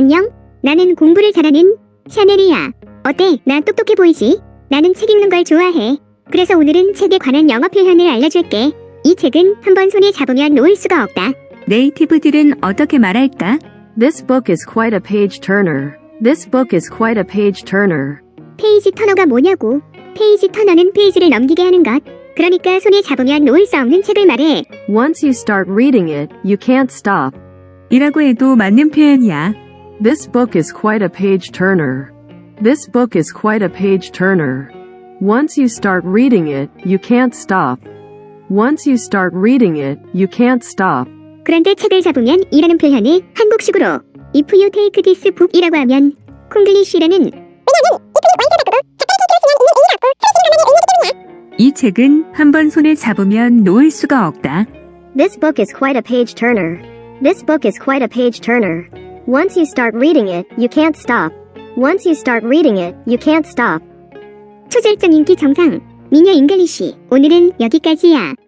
안녕. 나는 공부를 잘하는 샤넬이야. 어때? 나 똑똑해 보이지? 나는 책 읽는 걸 좋아해. 그래서 오늘은 책에 관한 영어 표현을 알려줄게. 이 책은 한번 손에 잡으면 놓을 수가 없다. 네이티브들은 어떻게 말할까? This book is quite a page turner. This book is quite a page turner. 페이지 터너가 뭐냐고. 페이지 터너는 페이지를 넘기게 하는 것. 그러니까 손에 잡으면 놓을 수 없는 책을 말해. Once you start reading it, you can't stop. 이라고 해도 맞는 표현이야. This book is quite a page turner. This book is quite a page turner. Once you start reading it, you can't stop. Once you start reading it, you can't stop. 그런데 책을 잡으면 이라는 표현을 한국식으로 If you take this book이라고 하면 콩글리쉬라는 이 책은 한번 손에 잡으면 놓을 수가 없다. This book is quite a page turner. This book is quite a page turner. Once you start reading it, you can't stop. Once you start reading it, you can't stop. 초절정 인기 정상 미녀 잉글리쉬 오늘은 여기까지야.